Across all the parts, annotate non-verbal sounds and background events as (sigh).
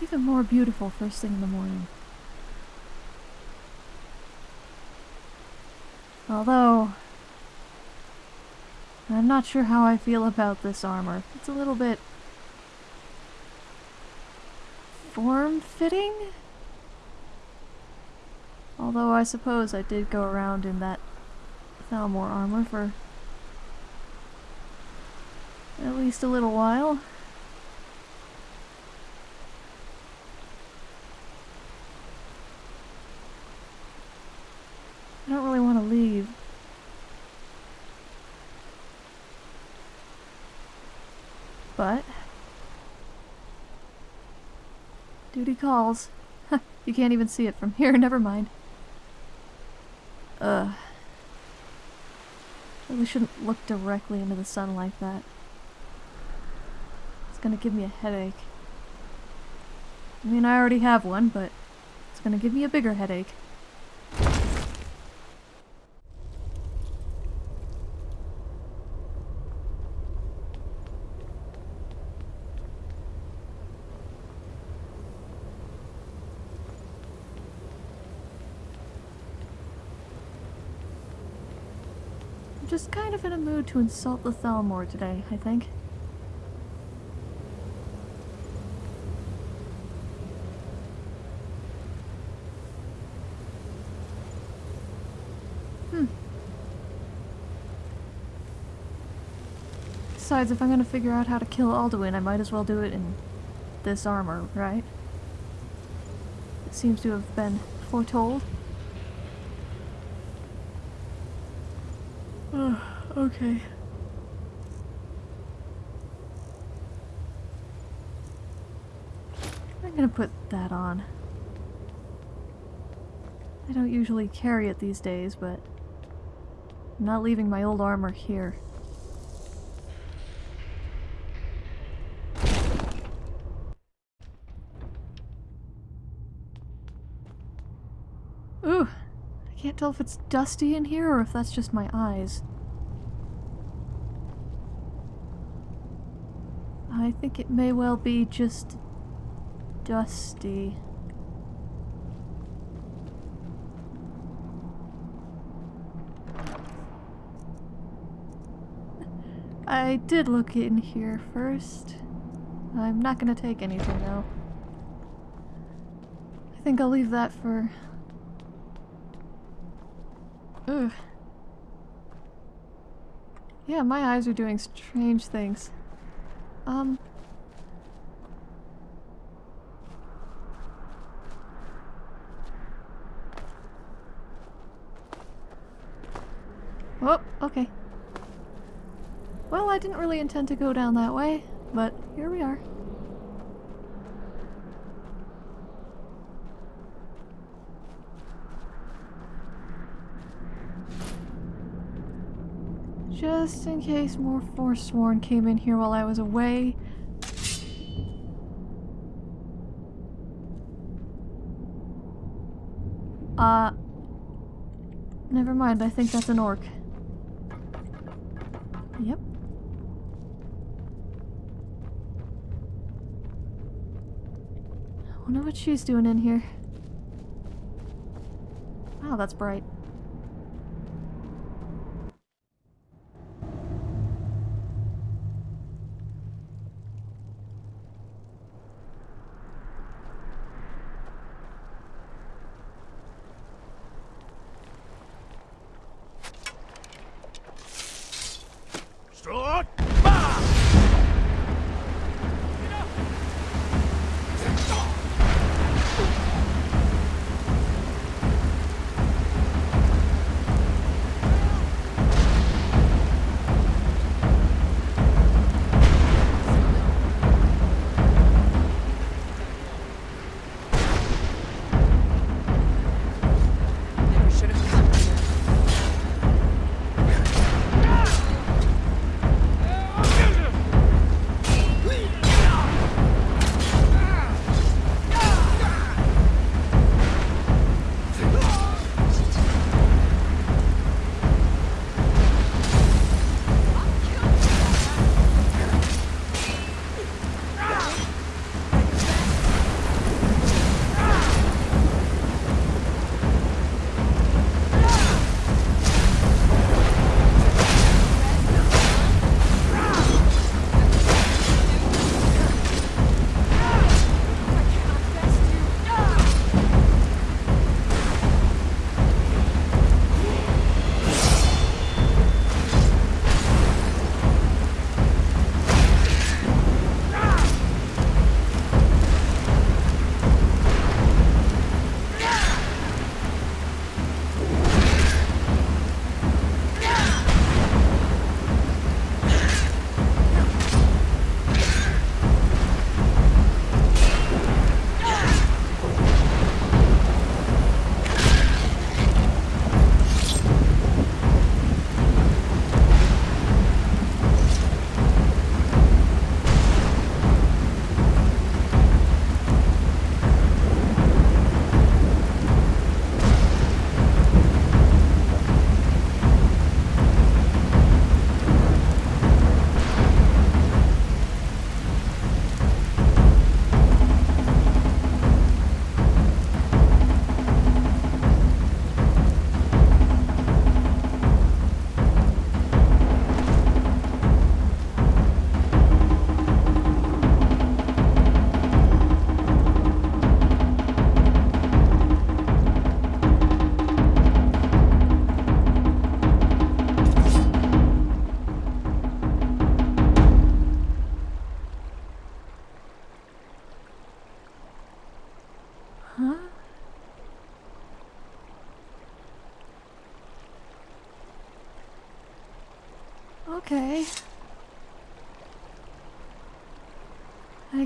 It's even more beautiful first thing in the morning. Although, I'm not sure how I feel about this armor. It's a little bit form-fitting? Although I suppose I did go around in that Thalmor armor for at least a little while. I don't really want to leave. But... Duty calls. you can't even see it from here, (laughs) never mind. Ugh. Really shouldn't look directly into the sun like that. It's gonna give me a headache. I mean, I already have one, but it's gonna give me a bigger headache. I'm just kind of in a mood to insult the Thalmor today, I think. Hmm. Besides, if I'm gonna figure out how to kill Alduin, I might as well do it in this armor, right? It seems to have been foretold. Ugh, okay. I'm gonna put that on. I don't usually carry it these days, but I'm not leaving my old armor here. Ooh, I can't tell if it's dusty in here or if that's just my eyes. Think it may well be just dusty. I did look in here first. I'm not gonna take anything though. I think I'll leave that for... Ugh. Yeah, my eyes are doing strange things. Um... Oh, okay. I didn't really intend to go down that way, but here we are. Just in case more Forsworn came in here while I was away. Uh... Never mind, I think that's an orc. She's doing in here. Wow, that's bright.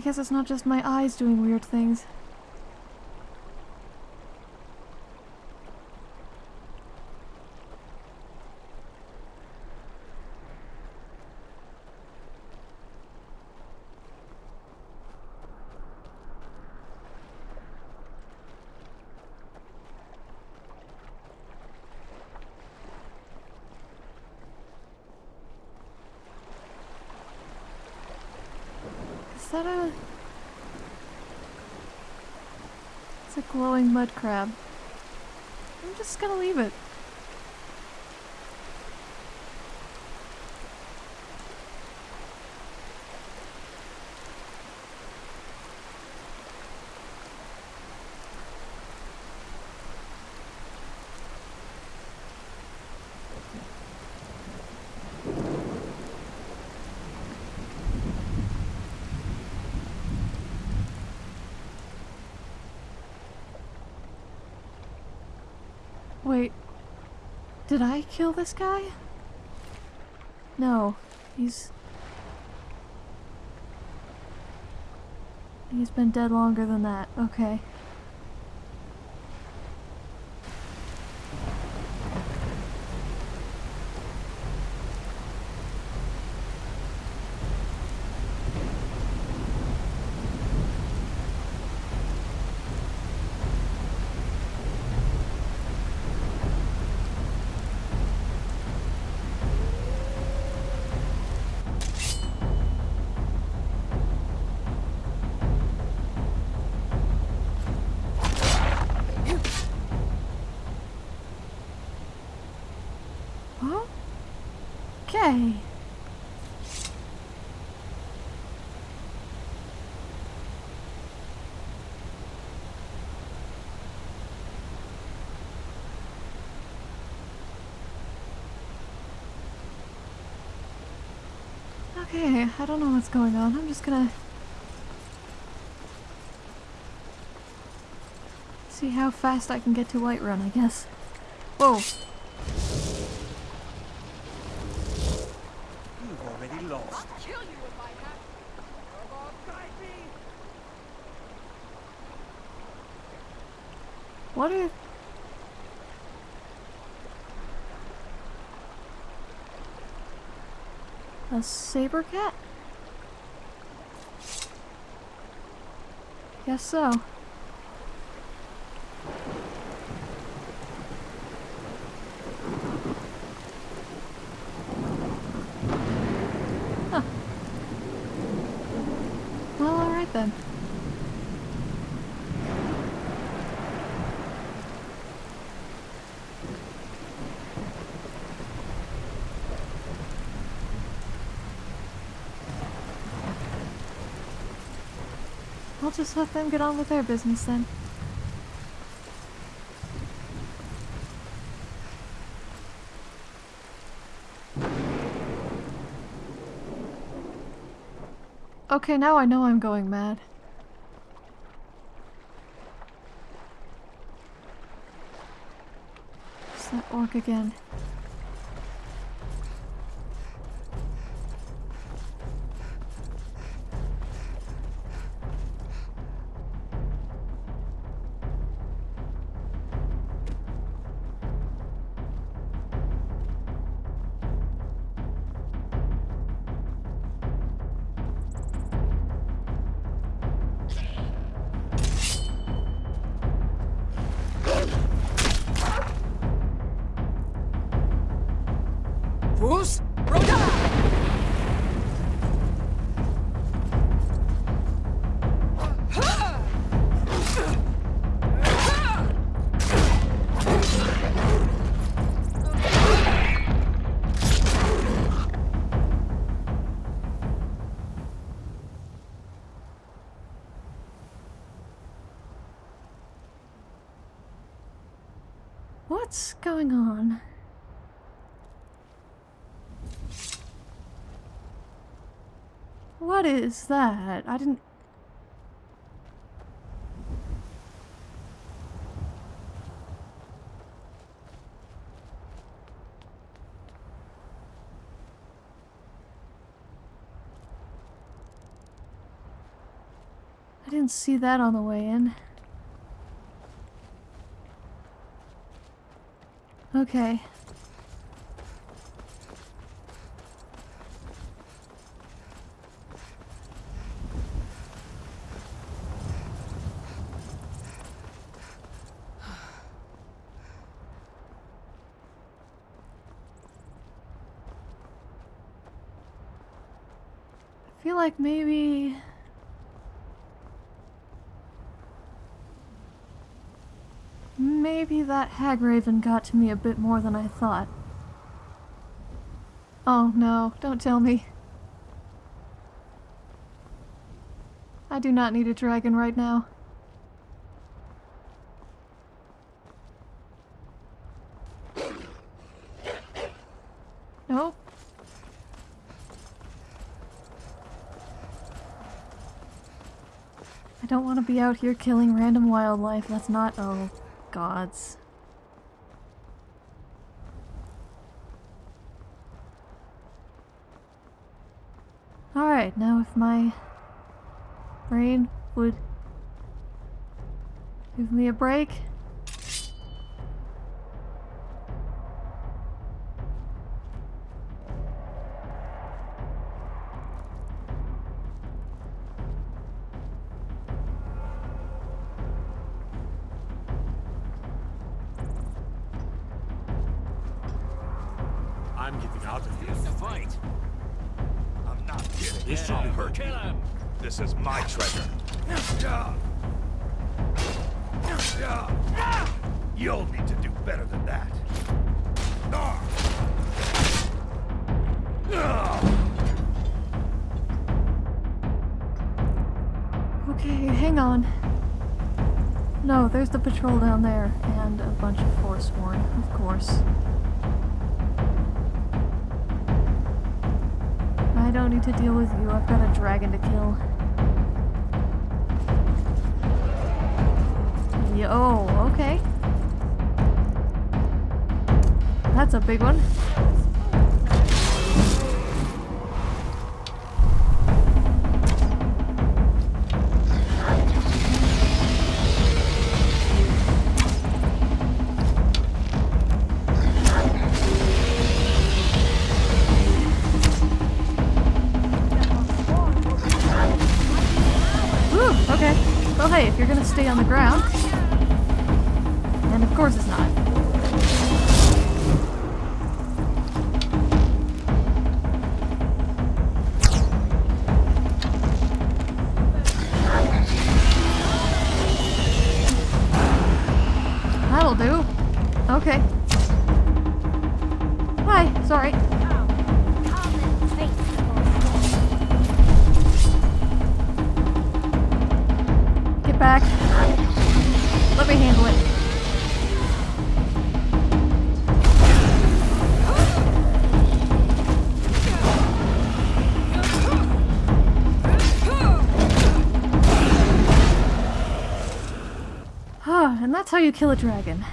I guess it's not just my eyes doing weird things. Is that a... It's a glowing mud crab. I'm just gonna leave it. Wait. Did I kill this guy? No. He's... He's been dead longer than that. Okay. Okay, I don't know what's going on. I'm just gonna see how fast I can get to Whiterun, I guess. Whoa. You've already lost. kill you if I have to. Talos, guide me! What are... Saber cat? Guess so. Huh. Well, alright then. Just let them get on with their business then. Okay, now I know I'm going mad. It's that orc again. is that? I didn't... I didn't see that on the way in. Okay. Like maybe Maybe that Hagraven got to me a bit more than I thought. Oh no, don't tell me. I do not need a dragon right now. Nope. I don't want to be out here killing random wildlife. That's not... oh gods. Alright, now if my brain would give me a break. I'm getting out of here. Fight! I'm not kidding. This shouldn't hurt Kill him! This is my treasure. You'll need to do better than that. Okay, hang on. No, there's the patrol down there, and a bunch of Forsworn, of course. Don't need to deal with you, I've got a dragon to kill. Yo, oh, okay. That's a big one. Ground. And that's how you kill a dragon.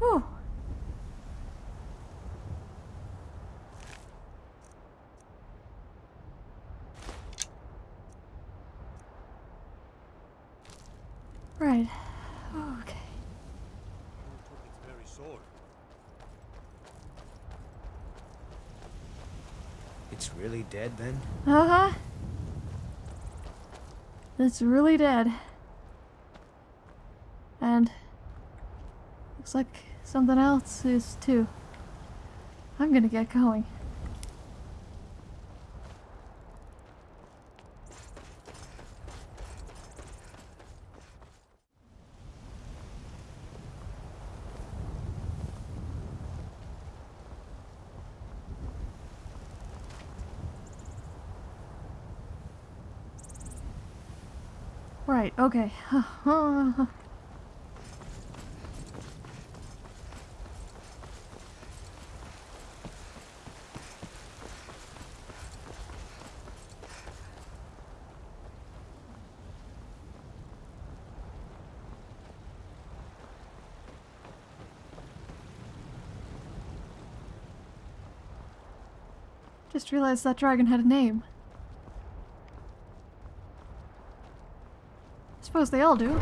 Whew. Right. Okay. Its very sword. It's really dead then? Uh-huh. It's really dead. And looks like something else is too. I'm gonna get going. Okay. (laughs) Just realized that dragon had a name. Suppose they all do.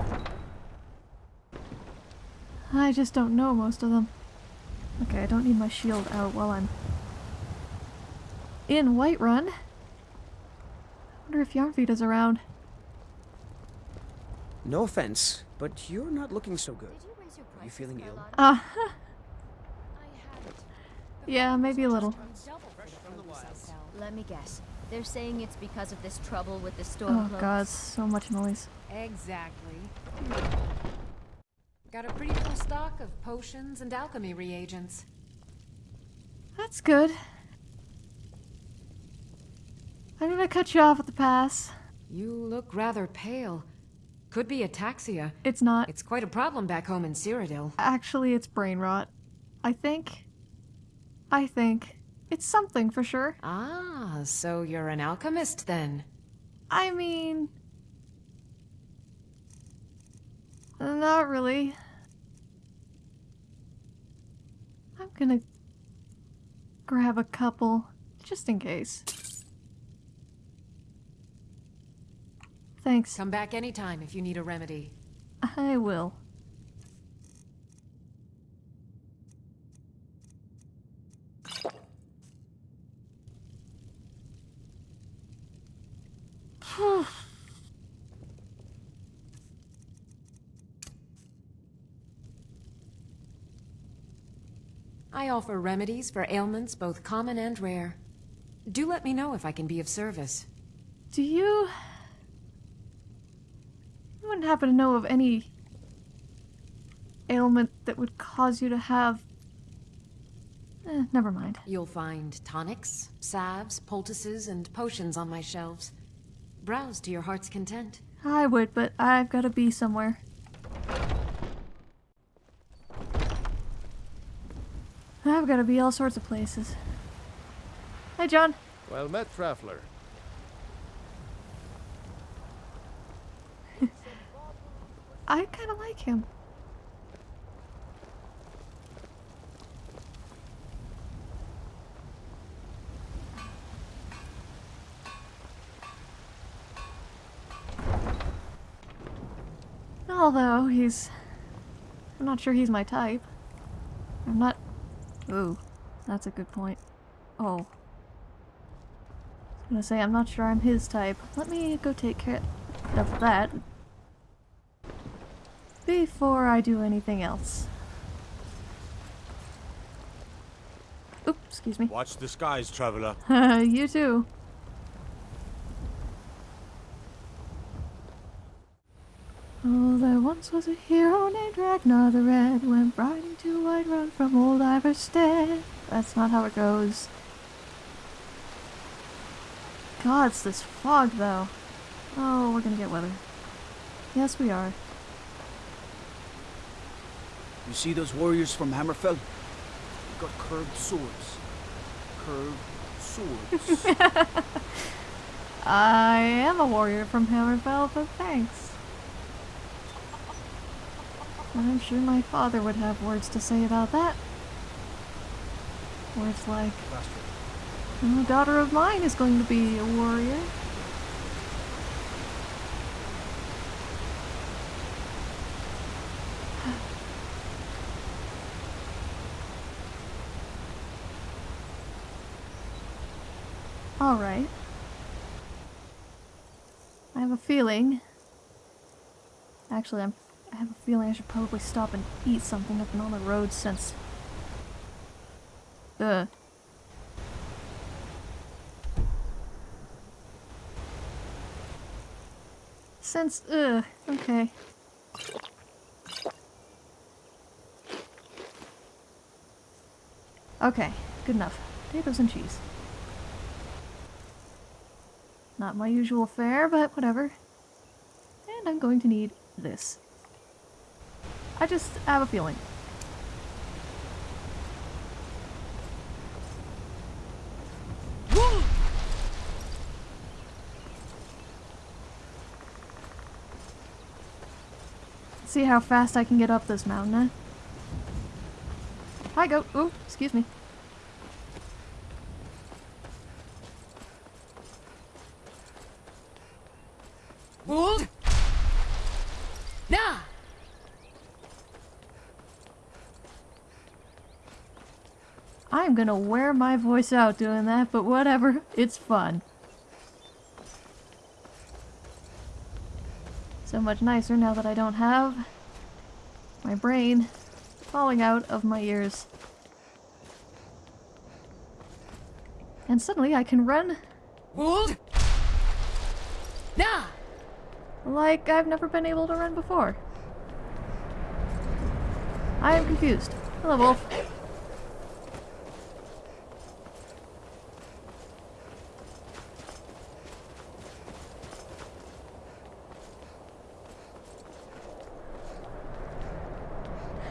I just don't know most of them. Okay, I don't need my shield out while I'm in Whiterun. I wonder if Yarnfeed is around. No offense, but you're not looking so good. You Are you feeling ill? lot? Ah, (laughs) I Yeah, maybe a little. just charge double for the produce I sell. Let me guess. They're saying it's because of this trouble with the storm oh cloaks. god, so much noise. Exactly. Got a pretty full stock of potions and alchemy reagents. That's good. I did I cut you off at the pass? You look rather pale. Could be ataxia. It's not. It's quite a problem back home in Cyrodiil. Actually, it's brain rot. I think. I think. It's something for sure. Ah, so you're an alchemist then? I mean. Not really. I'm gonna grab a couple, just in case. Thanks. Come back anytime if you need a remedy. I will. (sighs) I offer remedies for ailments both common and rare. Do let me know if I can be of service. Do you... You wouldn't happen to know of any ailment that would cause you to have... Eh, never mind. You'll find tonics, salves, poultices, and potions on my shelves. Browse to your heart's content. I would, but I've got to be somewhere. I've got to be all sorts of places. Hi, John. Well met, traveler. (laughs) I kind of like him. Although he's. I'm not sure he's my type. I'm not. Ooh, that's a good point. Oh. I am gonna say, I'm not sure I'm his type. Let me go take care of that before I do anything else. Oops, excuse me. Watch the skies, traveler. (laughs) you too. Oh, there once was a hero named Ragnar the Red, went riding to Whiterun from old Ivarstead. That's not how it goes. God, it's this fog, though. Oh, we're gonna get weather. Yes, we are. You see those warriors from Hammerfell? They've got curved swords. Curved swords. (laughs) I am a warrior from Hammerfell, but thanks. I'm sure my father would have words to say about that. Words like, "No daughter of mine is going to be a warrior. (sighs) Alright. I have a feeling. Actually, I'm, I have a feeling I should probably stop and eat something. I've been on the road since. Ugh. Since. Ugh. Okay. Okay, good enough. Potatoes and cheese. Not my usual fare, but whatever. And I'm going to need this. I just have a feeling. See how fast I can get up this mountain, eh? Hi, goat. Ooh, excuse me. I'm gonna wear my voice out doing that, but whatever. It's fun. So much nicer now that I don't have my brain falling out of my ears. And suddenly I can run Wuld! Nah! like I've never been able to run before. I am confused. Hello, Wolf.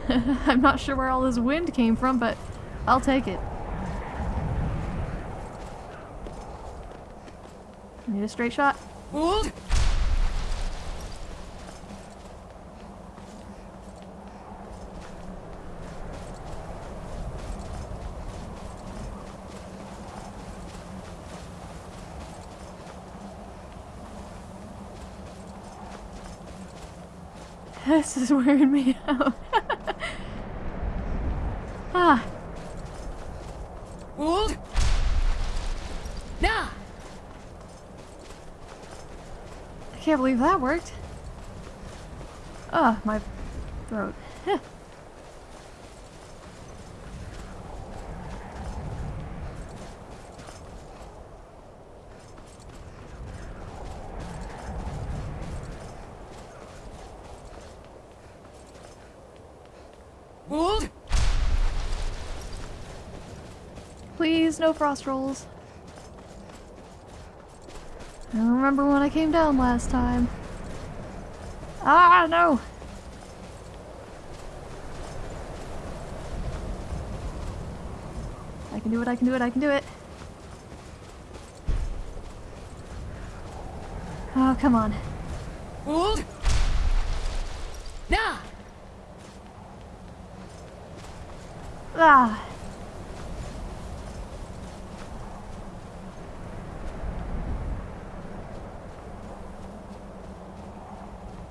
(laughs) I'm not sure where all this wind came from, but I'll take it. Need a straight shot? Wuld! (laughs) This is wearing me out. ah, Wuld! Nah! I can't believe that worked. Ah, my throat. Please, no frost rolls. I don't remember when I came down last time. Ah, no! I can do it, I can do it, I can do it. Oh, come on. Wuld! Nah! Ah!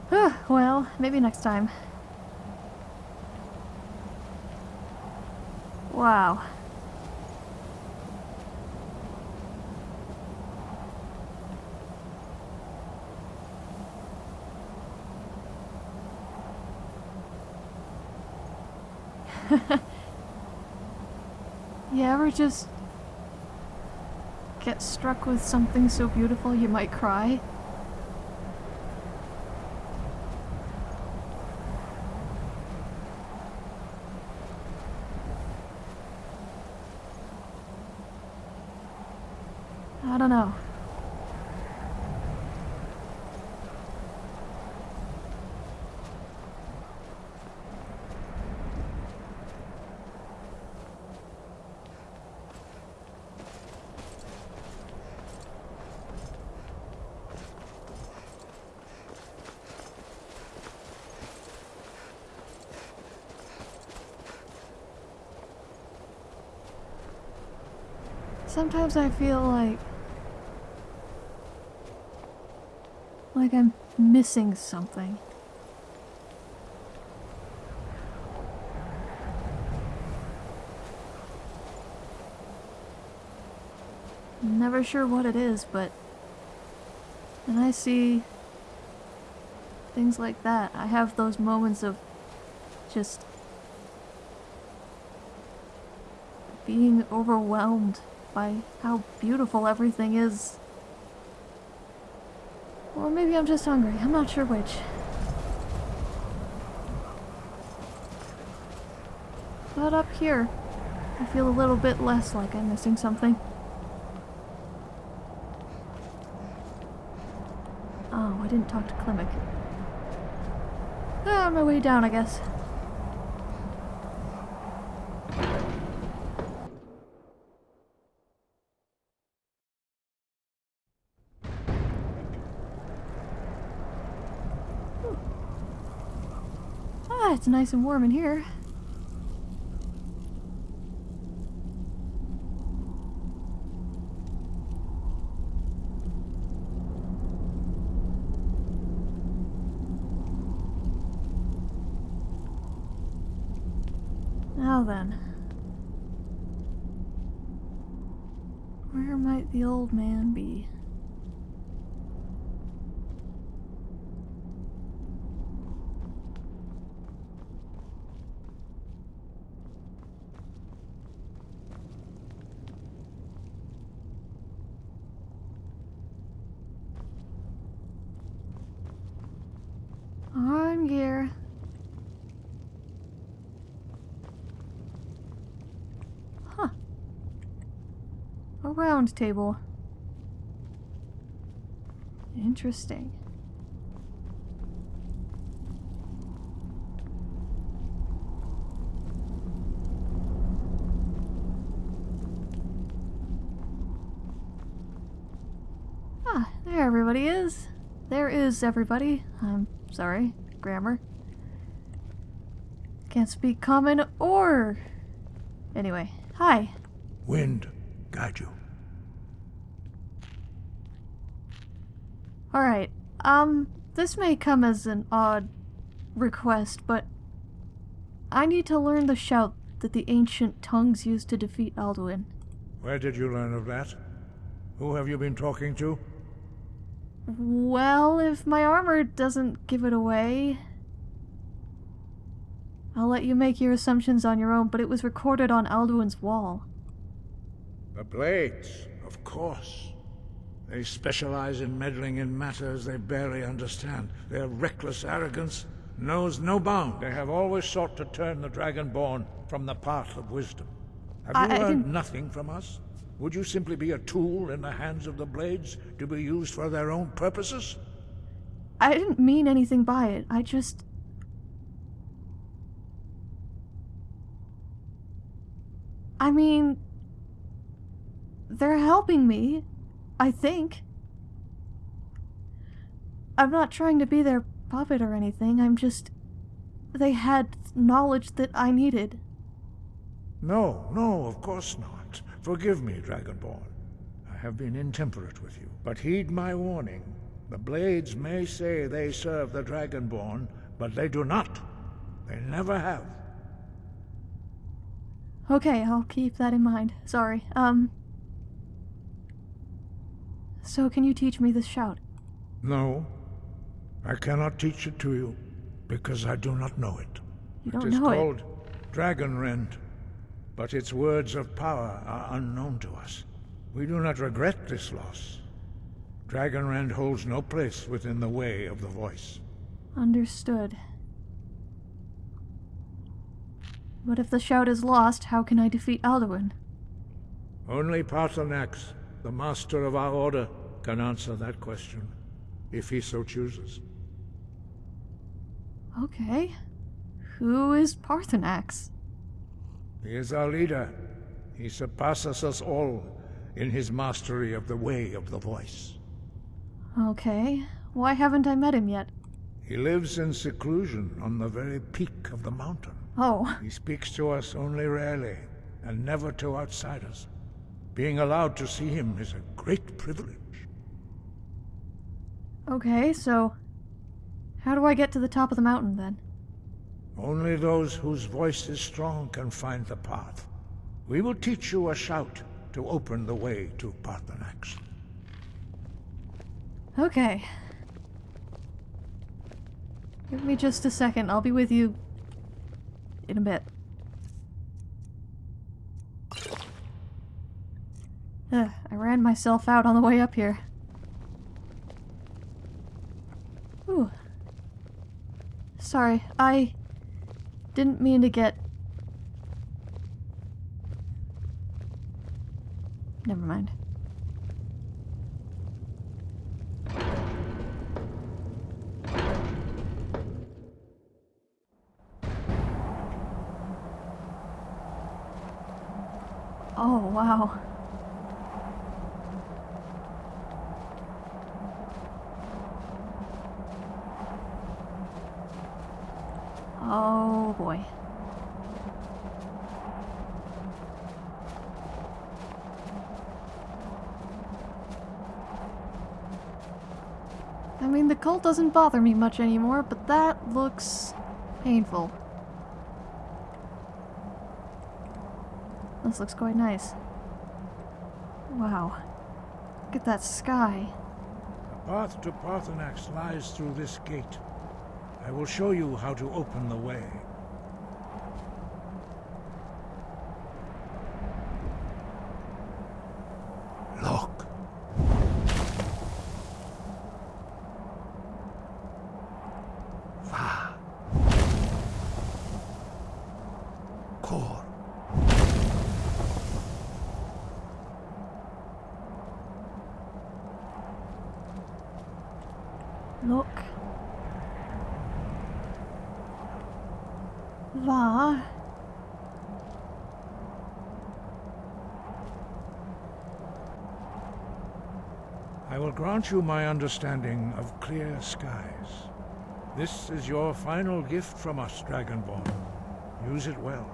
Ah, well, maybe next time. Wow. (laughs) You ever just get struck with something so beautiful you might cry? I don't know. Sometimes I feel like like I'm missing something. I'm never sure what it is, but when I see things like that, I have those moments of just being overwhelmed by how beautiful everything is. Or maybe I'm just hungry. I'm not sure which. But up here, I feel a little bit less like I'm missing something. Oh, I didn't talk to Klimek. Ah, on my way down, I guess. Nice and warm in here. Now then. Where might the old man be? I'm here. Huh. A round table. Interesting. Ah, there everybody is. There is everybody. I'm sorry, grammar. Can't speak common or. Anyway, hi. Wind, guide you. Alright, um, this may come as an odd request, but I need to learn the shout that the ancient tongues used to defeat Alduin. Where did you learn of that? Who have you been talking to? Well, if my armor doesn't give it away, I'll let you make your assumptions on your own, but it was recorded on Alduin's wall. The Blades, of course. They specialize in meddling in matters they barely understand. Their reckless arrogance knows no bound. They have always sought to turn the Dragonborn from the path of wisdom. Have you I- I learned nothing from us? Would you simply be a tool in the hands of the Blades to be used for their own purposes? I didn't mean anything by it. I just. I mean. They're helping me. I think. I'm not trying to be their puppet or anything. I'm just. They had knowledge that I needed. No, no, of course not. Forgive me, Dragonborn. I have been intemperate with you. But heed my warning. The Blades may say they serve the Dragonborn, but they do not. They never have. Okay, I'll keep that in mind. Sorry. Um. So, can you teach me this shout? No, I cannot teach it to you, because I do not know it. You don't is know it. called Dragonrend, but its words of power are unknown to us. We do not regret this loss. Dragonrend holds no place within the way of the voice. Understood. But if the shout is lost, how can I defeat Alduin? Only Paarthurnax, the master of our order, can answer that question, if he so chooses. Okay. Who is Paarthurnax? He is our leader. He surpasses us all in his mastery of the way of the voice. Okay. Why haven't I met him yet? He lives in seclusion on the very peak of the mountain. Oh, He speaks to us only rarely, and never to outsiders. Being allowed to see him is a great privilege. Okay, so. How do I get to the top of the mountain then? Only those whose voice is strong can find the path. We will teach you a shout to open the way to Paarthurnax. Okay. Give me just a second, I'll be with you in a bit. Ugh, I ran myself out on the way up here. Ooh. Sorry, I didn't mean to get. Never mind. Oh, wow. Oh boy. Doesn't bother me much anymore, but that looks painful. This looks quite nice. Wow. Look at that sky. The path to Paarthurnax lies through this gate. I will show you how to open the way. Look. Va. Kor. Look. Va. I will grant you my understanding of clear skies. This is your final gift from us, Dragonborn. Use it well.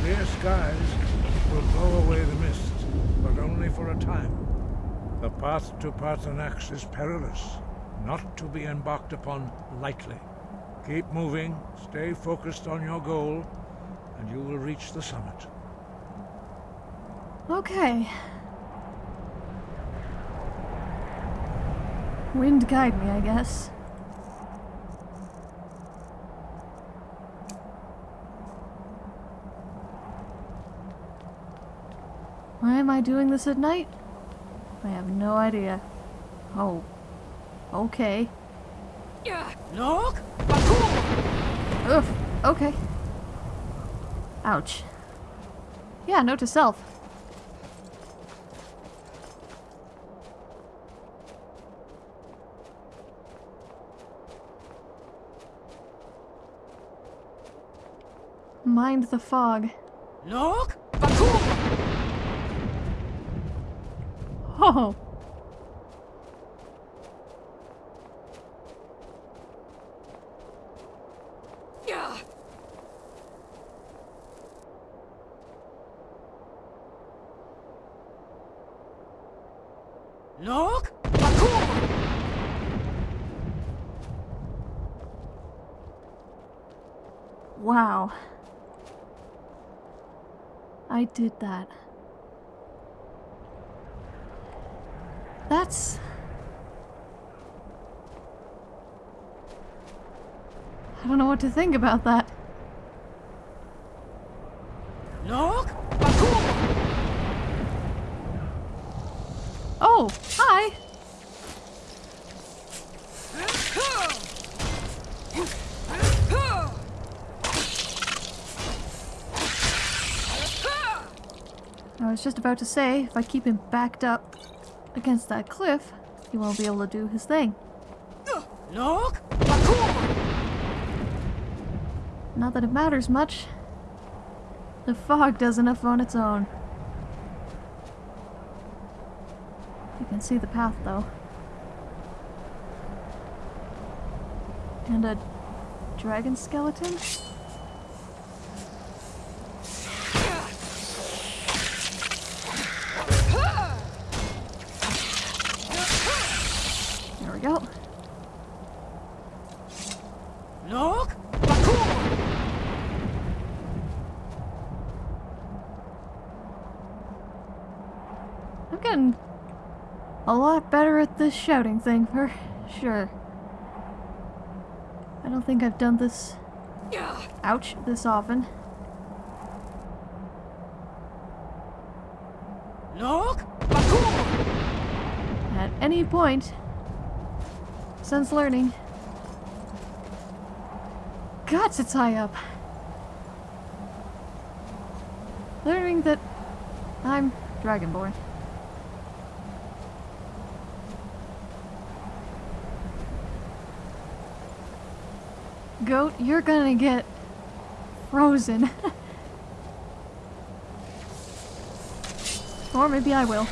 Clear skies will blow away the mist, but only for a time. The path to Paarthurnax is perilous, not to be embarked upon lightly. Keep moving, stay focused on your goal, and you will reach the summit. Okay. Wind guide me, I guess. Why am I doing this at night? I have no idea. Oh. Okay. Yeah. Look! Ugh. Okay. Ouch. Yeah, note to self. Mind the fog. Look! Oh! Look! Wow. I did that. That's... I don't know what to think about that. Look! Oh, hi! I was just about to say, if I keep him backed up against that cliff, he won't be able to do his thing. Look! Not that it matters much. The fog does enough on its own. You can see the path, though. And a dragon skeleton? There we go. Look! I'm getting a lot better at this shouting thing, for sure. I don't think I've done this, ouch, this often. Look! At any point since learning. Gods, it's high up. Learning that I'm Dragonborn. Goat, you're gonna get frozen. (laughs) or maybe I will.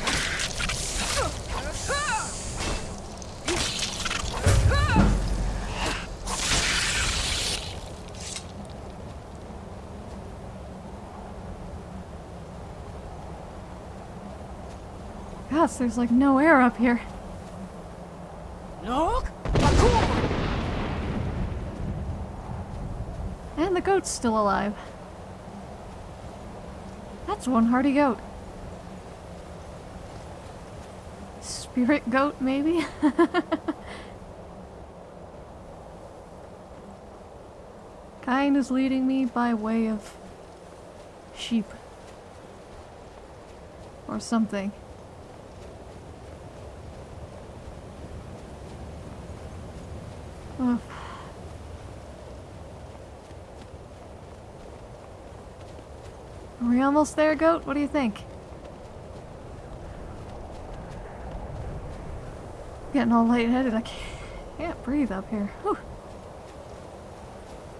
Gosh, there's like no air up here. Look! And the goat's still alive. That's one hardy goat. Spirit goat, maybe? (laughs) Kind is leading me by way of sheep. Or something. Almost there, goat? What do you think? Getting all lightheaded. I can't breathe up here. Whew.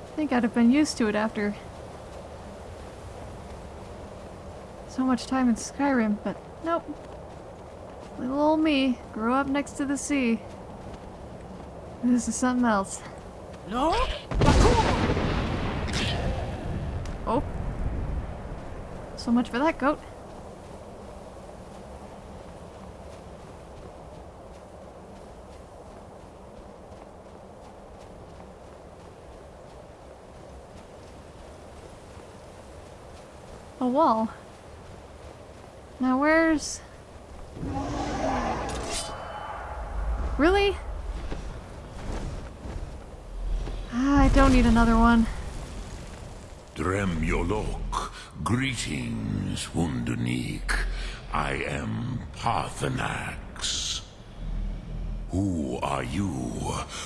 I think I'd have been used to it after so much time in Skyrim, but nope. Little old me grew up next to the sea. This is something else. No? So much for that goat. A wall. Now where's... Really? Ah, I don't need another one. Drem Yolok, greetings, Wunduniik. I am Paarthurnax. Who are you?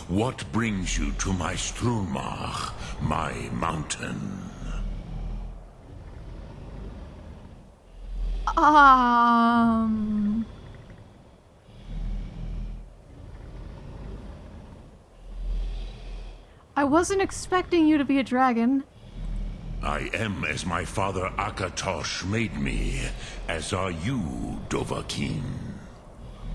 What brings you to my Strunmah, my mountain? Um... I wasn't expecting you to be a dragon. I am as my father Akatosh made me, as are you, Dovahkiin.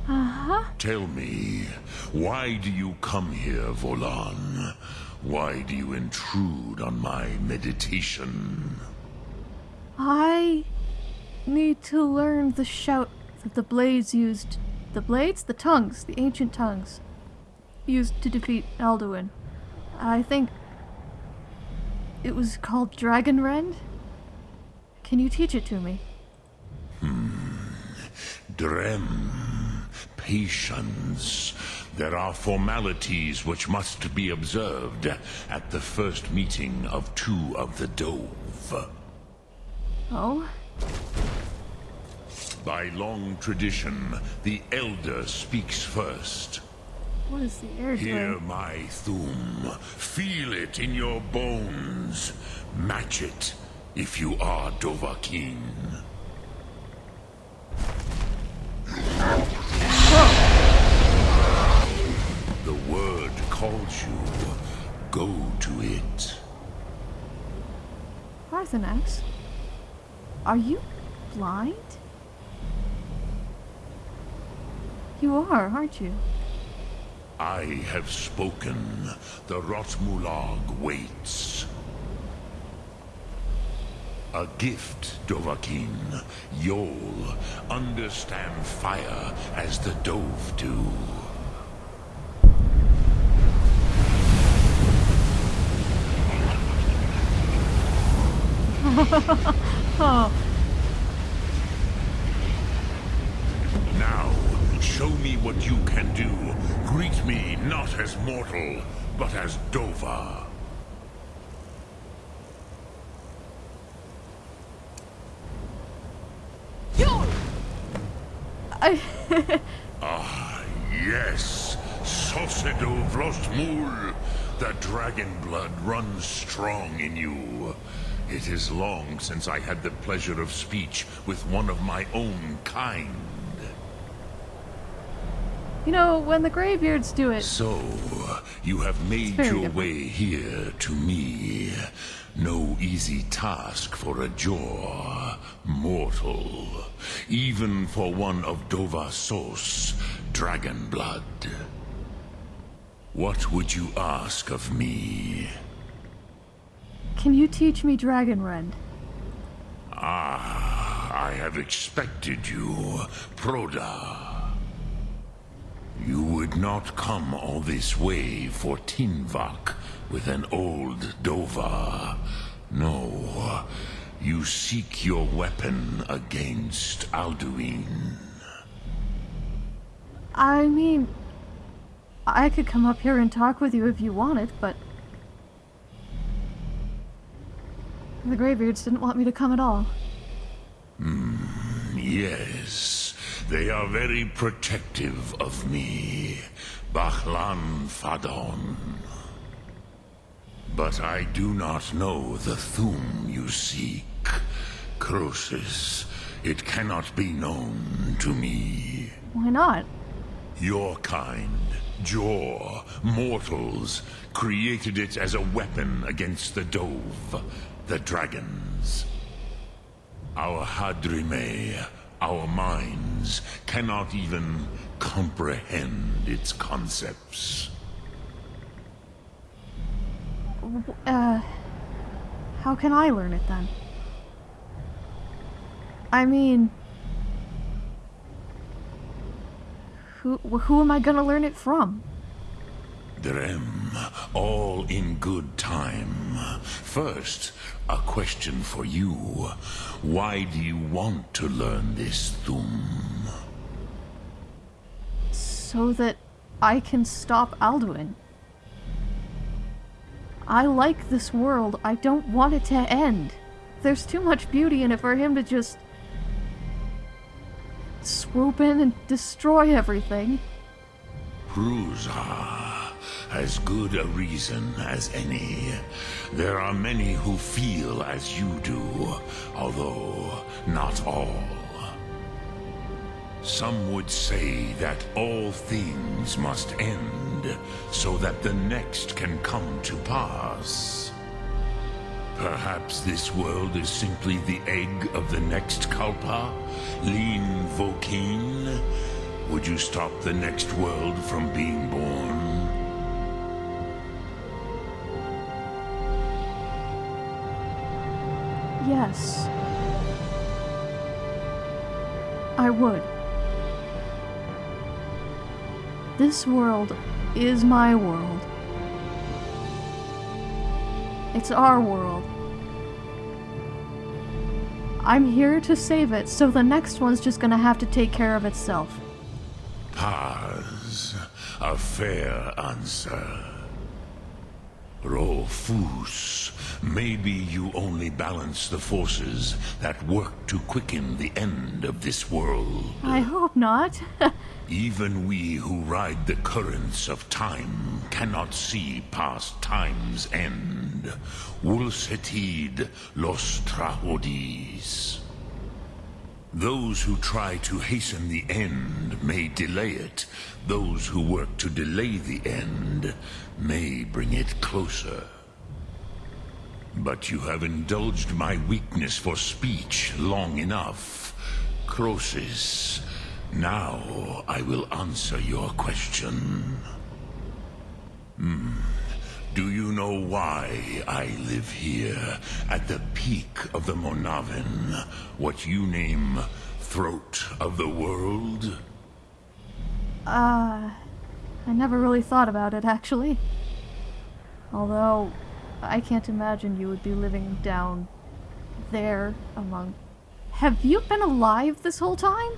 Uh-huh. Tell me, why do you come here, Volan? Why do you intrude on my meditation? I need to learn the shout that the blades used. The blades? The tongues. The ancient tongues. Used to defeat Alduin. I think it was called Dragon Rend. Can you teach it to me? Hmm. Drem, patience. There are formalities which must be observed at the first meeting of two of the Dov. Oh? By long tradition, the Elder speaks first. What is the air Hear my Thu'um. Feel it in your bones. Match it if you are Dovahkiin. The word calls you. Go to it. Paarthurnax? Are you blind? You are, aren't you? I have spoken. The Rotmulaag waits. A gift, Dovahkiin. You'll understand fire as the Dov do. Oh, (laughs) Now, show me what you can do. Greet me not as mortal, but as Dova. Ah, yes. Sosedo Vlostmul. The dragon blood runs strong in you. It is long since I had the pleasure of speech with one of my own kind. You know, when the Greybeards do it, So, you have made your different. way here to me. No easy task for a jaw, mortal. Even for one of Dovahsos, dragon blood. What would you ask of me? can you teach me Dragon Rend? Ah, I have expected you, Proda. You would not come all this way for tinvaak with an old Dova. No, you seek your weapon against Alduin. I mean, I could come up here and talk with you if you wanted, but the Greybeards didn't want me to come at all. Mm, Yes, they are very protective of me, Bahlan Fadon. But I do not know the Thu'um you seek. Krosis, it cannot be known to me. Why not? Your kind, Jor, mortals, created it as a weapon against the Dov, the dragons. Our hadrimme, our minds, cannot even comprehend its concepts. Uh, how can I learn it then? I mean, who who am I gonna learn it from? Drem, all in good time. First, a question for you. Why do you want to learn this Thu'um? So that I can stop Alduin. I like this world. I don't want it to end. There's too much beauty in it for him to just swoop in and destroy everything. Pruzah, as good a reason as any. There are many who feel as you do, although not all. Some would say that all things must end so that the next can come to pass. Perhaps this world is simply the egg of the next Kalpa, Lean Vokeen. Would you stop the next world from being born? Yes. I would. This world is my world. It's our world. I'm here to save it, so the next one's just gonna have to take care of itself. Paz, a fair answer. Rofus, maybe you only balance the forces that work to quicken the end of this world. I hope not. (laughs) Even we who ride the currents of time cannot see past time's end. Wulsetid los trahodis. Those who try to hasten the end may delay it. Those who work to delay the end may bring it closer. But you have indulged my weakness for speech long enough. Krosis, now I will answer your question. Hmm. Do you know why I live here, at the peak of the Monahven, what you name Throat of the World? Uh, I never really thought about it, actually. Although, I can't imagine you would be living down there among. Have you been alive this whole time?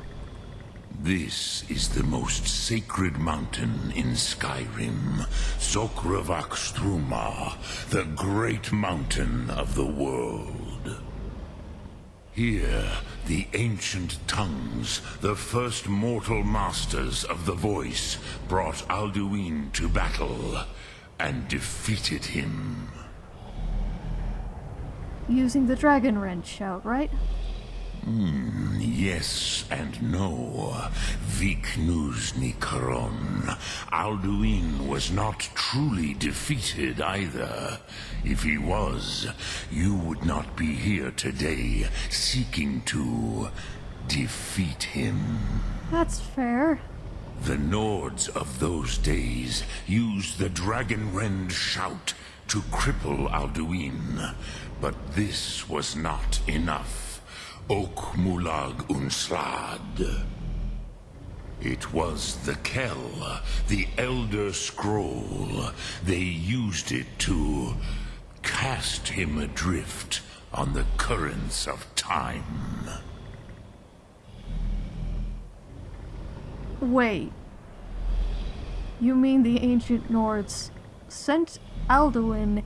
This is the most sacred mountain in Skyrim, Sokravak Struma, the great mountain of the world. Here, the ancient tongues, the first mortal masters of the voice, brought Alduin to battle and defeated him. Using the Dragonrend shout, right? Hmm, yes and no. Viknuzny Karon. Alduin was not truly defeated either. If he was, you would not be here today seeking to defeat him. That's fair. The Nords of those days used the Dragon Rend shout to cripple Alduin, but this was not enough. Ok Mulag Unslad. It was the Kel, the Elder Scroll. They used it to cast him adrift on the currents of time. Wait. You mean the ancient Nords sent Alduin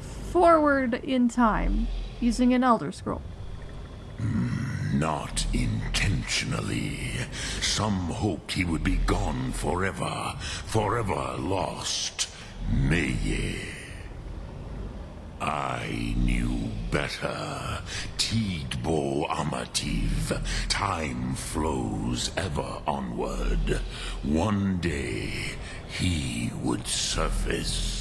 forward in time using an Elder Scroll? Not intentionally. Some hoped he would be gone forever, forever lost. Meye. I knew better. Tidbo Amativ. Time flows ever onward. One day, he would surface.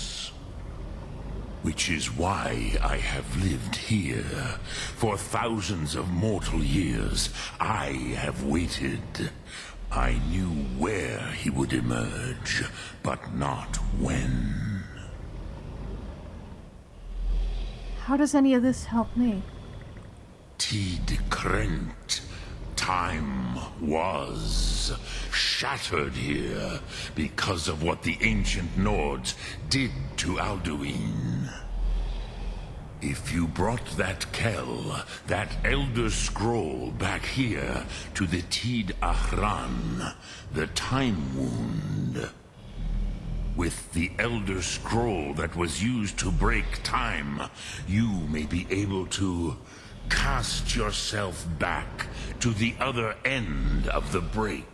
Which is why I have lived here. For thousands of mortal years, I have waited. I knew where he would emerge, but not when. How does any of this help me? Tid Krent. Time was shattered here because of what the ancient Nords did to Alduin. If you brought that Kel, that Elder Scroll back here to the Tid Ahran, the Time Wound, with the Elder Scroll that was used to break time, you may be able to cast yourself back to the other end of the break.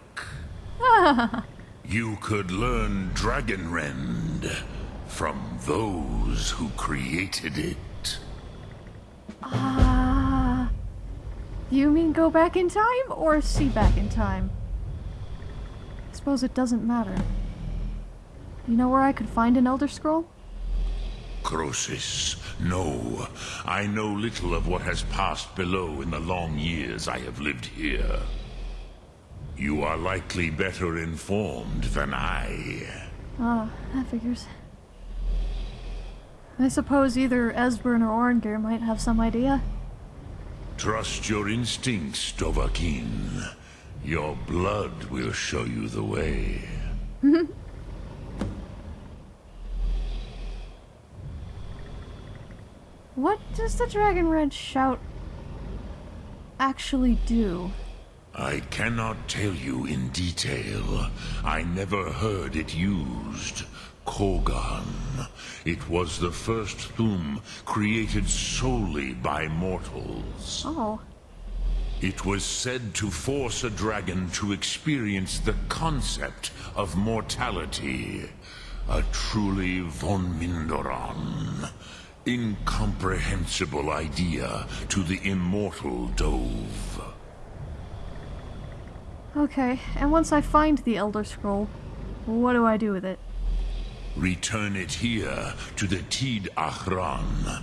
(laughs) you could learn Dragonrend from those who created it. Ah. you mean go back in time or see back in time? I suppose it doesn't matter. You know where I could find an Elder Scroll? Krosis, no. I know little of what has passed below in the long years I have lived here. You are likely better informed than I. Ah, that figures. I suppose either Esbern or Arngeir might have some idea. Trust your instincts, Dovahkiin. Your blood will show you the way. (laughs) What does the Dragonrend shout actually do? I cannot tell you in detail. I never heard it used. Kogan. It was the first Thu'um created solely by mortals. Oh. It was said to force a dragon to experience the concept of mortality. A truly von Mindoran. Incomprehensible idea to the immortal Dov. Okay, and once I find the Elder Scroll, what do I do with it? Return it here to the Tid Ahran.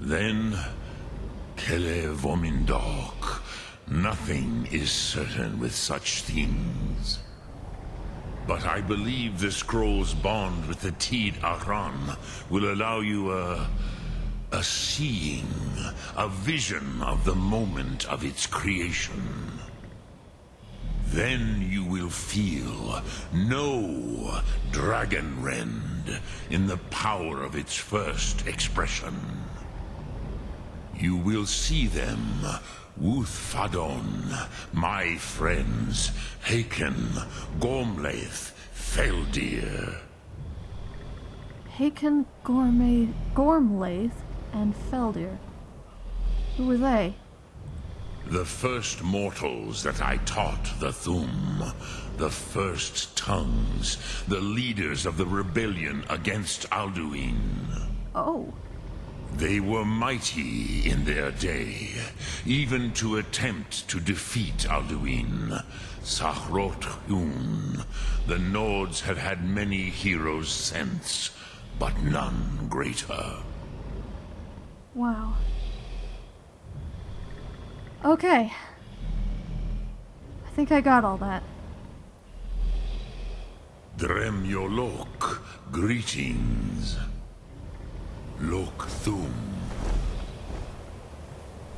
Then, Kele Vomindok. Nothing is certain with such things. But I believe the scroll's bond with the Tid Ahran will allow you a... a seeing, a vision of the moment of its creation. Then you will feel, know Dragonrend in the power of its first expression. You will see them, Wuthfadon, my friends, Hakon, Gormlaith, Feldir. Hakon, Gormlaith, and Feldir. Who were they? The first mortals that I taught the Thu'um, The first tongues. The leaders of the rebellion against Alduin. Oh. They were mighty in their day, even to attempt to defeat Alduin. Sahrot Hun. The Nords have had many heroes since, but none greater. Wow. Okay. I think I got all that. Dremyolok, greetings. Lok Thu'um.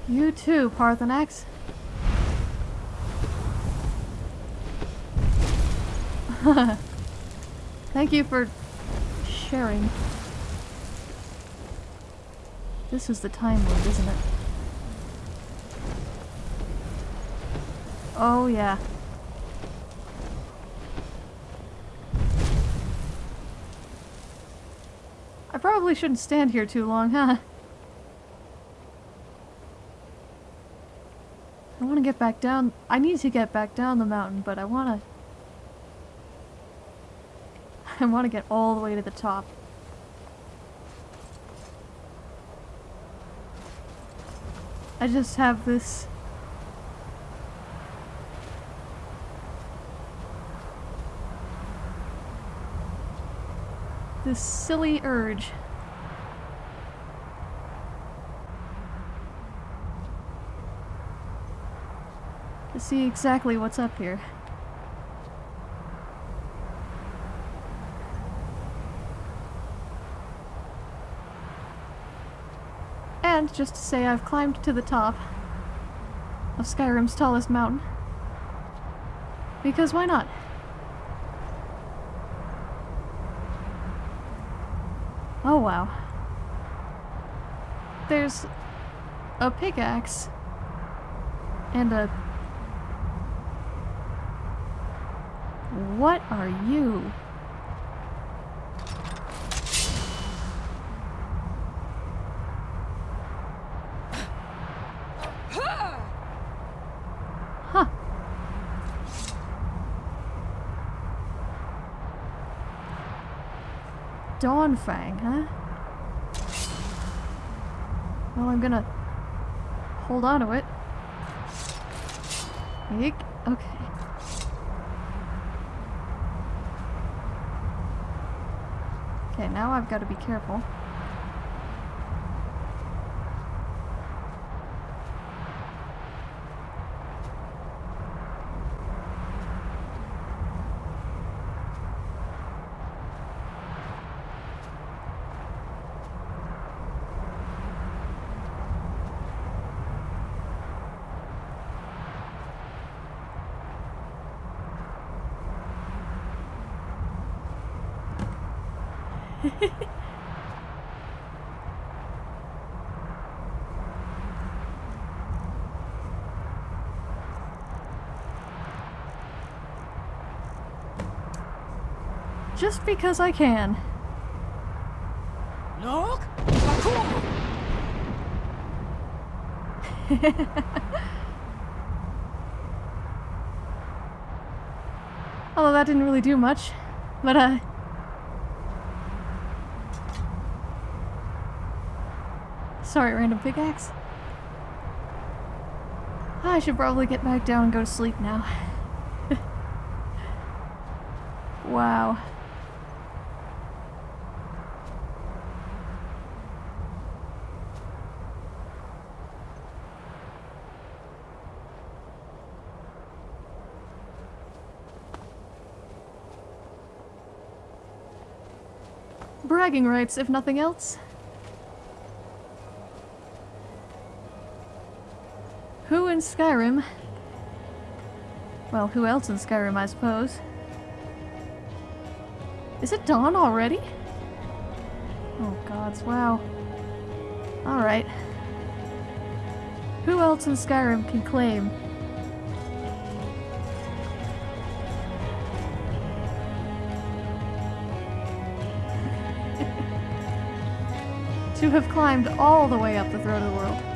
You too, Paarthurnax. (laughs) Thank you for sharing. This is the time loop, isn't it? Oh, yeah. I probably shouldn't stand here too long, huh? I want to get back down. I need to get back down the mountain, but I want to... (laughs) I want to get all the way to the top. I just have this... This silly urge. To see exactly what's up here. Just to say I've climbed to the top of Skyrim's tallest mountain. Because why not? Oh wow. There's a pickaxe and a... What are you? Dawnfang, huh? Well, I'm gonna hold on to it. Eek. Okay. Okay, now I've got to be careful. Just because I can. Look! (laughs) Although that didn't really do much. But, uh... Sorry, random pickaxe. I should probably get back down and go to sleep now. (laughs) wow. Bragging rights, if nothing else. Who in Skyrim? Well, who else in Skyrim, I suppose? Is it dawn already? Oh gods, wow. Alright. Who else in Skyrim can claim to have climbed all the way up the throat of the world?